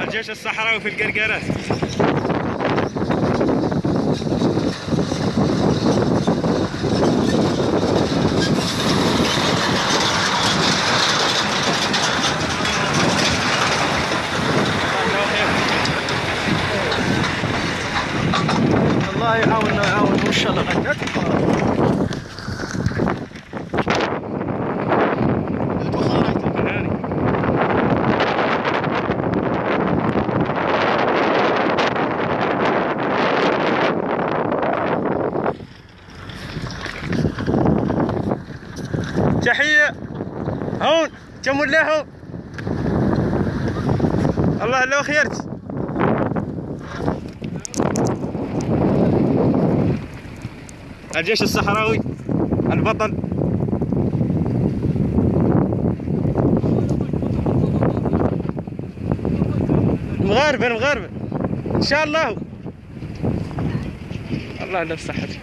الجيش الصحراوي في القرقرات الله يعاوننا ويعاون وإن شاء الله تحية. هون كم ولا هون الله لو خيرت. الجيش الصحراوي البطل المغاربة المغاربة. إن شاء الله. الله لا صحتك.